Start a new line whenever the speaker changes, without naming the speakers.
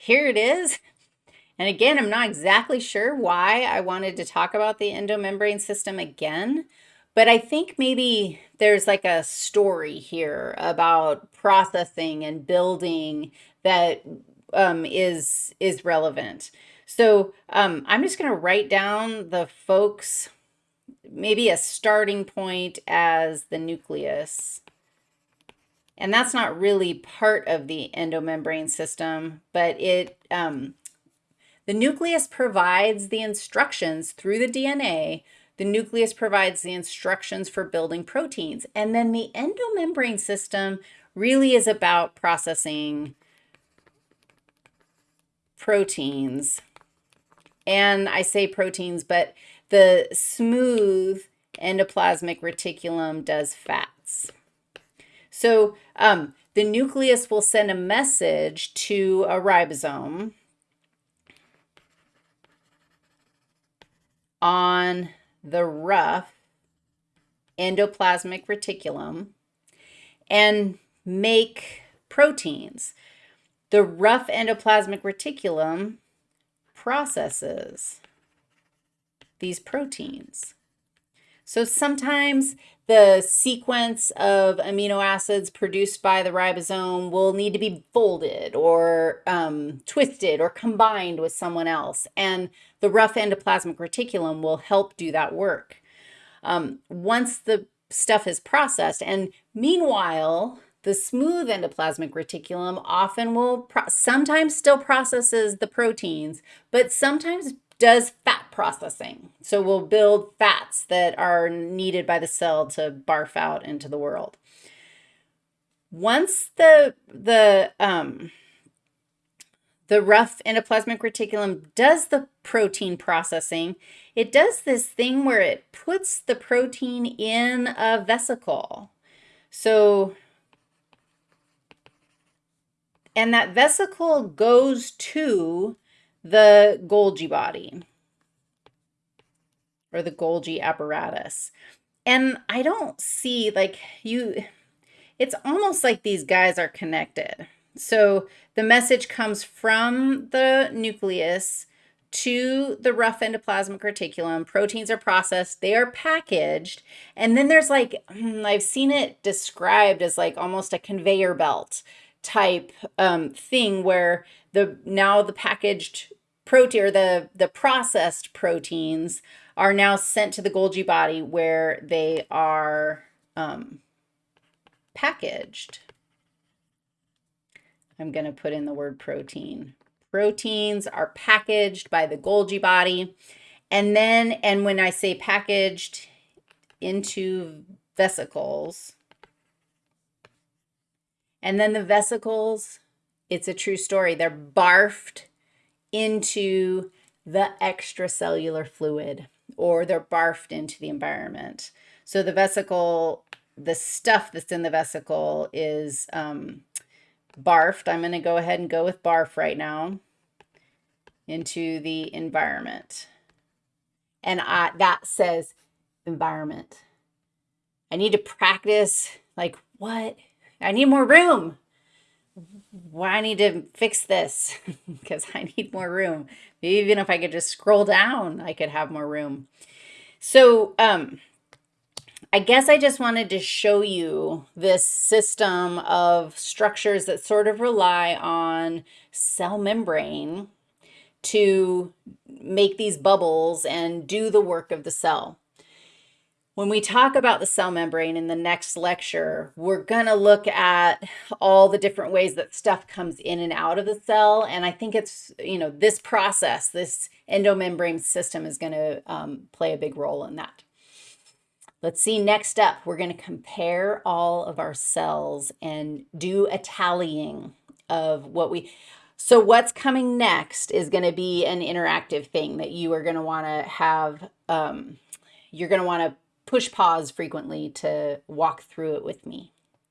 here it is. And again, I'm not exactly sure why I wanted to talk about the endomembrane system again, but I think maybe there's like a story here about processing and building that um, is is relevant. So um, I'm just going to write down the folks, maybe a starting point as the nucleus. And that's not really part of the endomembrane system, but it um, the nucleus provides the instructions through the DNA the nucleus provides the instructions for building proteins. And then the endomembrane system really is about processing proteins. And I say proteins, but the smooth endoplasmic reticulum does fats. So um, the nucleus will send a message to a ribosome on the rough endoplasmic reticulum and make proteins. The rough endoplasmic reticulum processes these proteins. So sometimes the sequence of amino acids produced by the ribosome will need to be folded or um, twisted or combined with someone else. And the rough endoplasmic reticulum will help do that work. Um, once the stuff is processed, and meanwhile, the smooth endoplasmic reticulum often will sometimes still processes the proteins, but sometimes does fat processing. So we'll build fats that are needed by the cell to barf out into the world. Once the, the, um, the rough endoplasmic reticulum does the protein processing, it does this thing where it puts the protein in a vesicle. So, and that vesicle goes to the Golgi body or the Golgi apparatus. And I don't see like you, it's almost like these guys are connected. So the message comes from the nucleus to the rough endoplasmic reticulum. Proteins are processed, they are packaged, and then there's like, hmm, I've seen it described as like almost a conveyor belt type um, thing where the now the packaged protein or the, the processed proteins are now sent to the Golgi body where they are um, packaged. I'm going to put in the word protein. Proteins are packaged by the Golgi body. And then, and when I say packaged into vesicles, and then the vesicles, it's a true story. They're barfed into the extracellular fluid or they're barfed into the environment. So the vesicle, the stuff that's in the vesicle is um, barfed. I'm going to go ahead and go with barf right now into the environment. And I, that says environment. I need to practice like what? I need more room. Why I need to fix this because I need more room. Maybe even if I could just scroll down, I could have more room. So um, I guess I just wanted to show you this system of structures that sort of rely on cell membrane to make these bubbles and do the work of the cell. When we talk about the cell membrane in the next lecture, we're going to look at all the different ways that stuff comes in and out of the cell. And I think it's, you know, this process, this endomembrane system is going to um, play a big role in that. Let's see, next up, we're going to compare all of our cells and do a tallying of what we, so what's coming next is going to be an interactive thing that you are going to want to have, um, you're going to want to push pause frequently to walk through it with me.